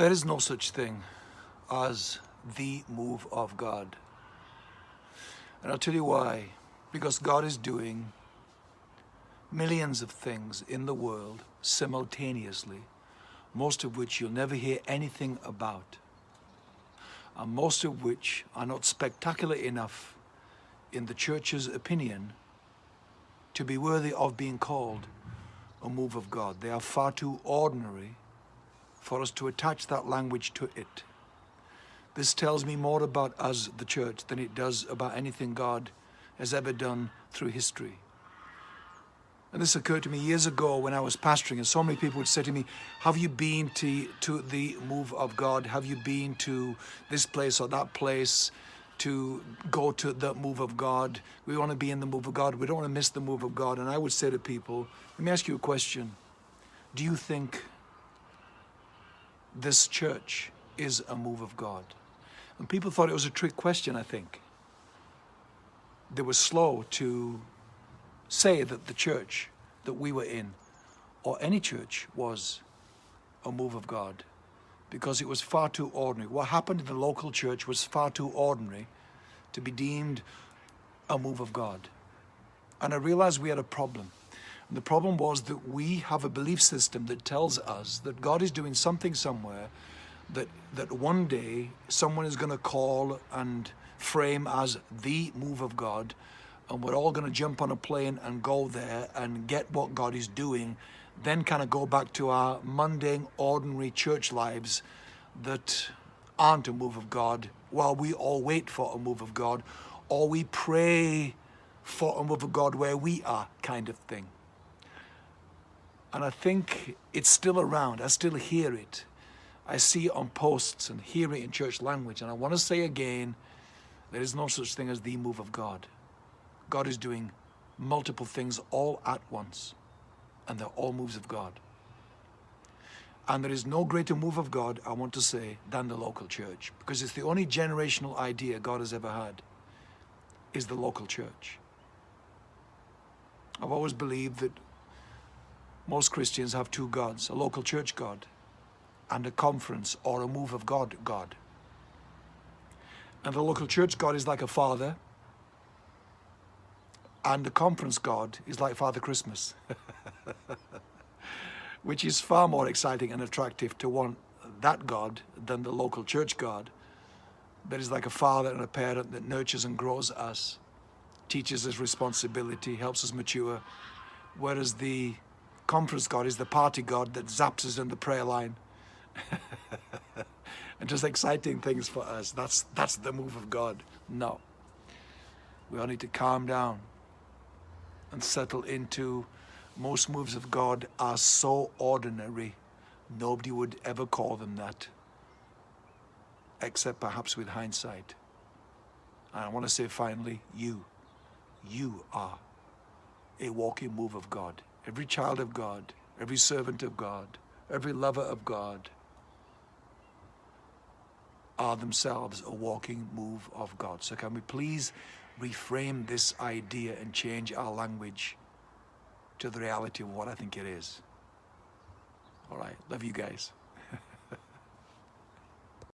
There is no such thing as the move of God. And I'll tell you why. Because God is doing millions of things in the world simultaneously, most of which you'll never hear anything about, and most of which are not spectacular enough in the church's opinion to be worthy of being called a move of God. They are far too ordinary for us to attach that language to it. This tells me more about us, the church, than it does about anything God has ever done through history. And this occurred to me years ago when I was pastoring, and so many people would say to me, Have you been to, to the move of God? Have you been to this place or that place to go to the move of God? We want to be in the move of God. We don't want to miss the move of God. And I would say to people, Let me ask you a question. Do you think this church is a move of God? And people thought it was a trick question, I think. They were slow to say that the church that we were in, or any church, was a move of God because it was far too ordinary. What happened in the local church was far too ordinary to be deemed a move of God. And I realized we had a problem. The problem was that we have a belief system that tells us that God is doing something somewhere that, that one day someone is going to call and frame as the move of God and we're all going to jump on a plane and go there and get what God is doing, then kind of go back to our mundane, ordinary church lives that aren't a move of God while we all wait for a move of God or we pray for a move of God where we are kind of thing. And I think it's still around. I still hear it. I see it on posts and hear it in church language. And I want to say again, there is no such thing as the move of God. God is doing multiple things all at once, and they're all moves of God. And there is no greater move of God, I want to say, than the local church, because it's the only generational idea God has ever had, is the local church. I've always believed that most Christians have two gods, a local church God and a conference or a move of God God. And the local church God is like a father and the conference God is like Father Christmas, which is far more exciting and attractive to want that God than the local church God. That is like a father and a parent that nurtures and grows us, teaches us responsibility, helps us mature. Whereas the conference God is the party God that zaps us in the prayer line and does exciting things for us. That's, that's the move of God. No. We all need to calm down and settle into most moves of God are so ordinary, nobody would ever call them that, except perhaps with hindsight. And I want to say finally, you, you are a walking move of God. Every child of God, every servant of God, every lover of God are themselves a walking move of God. So can we please reframe this idea and change our language to the reality of what I think it is. All right, love you guys.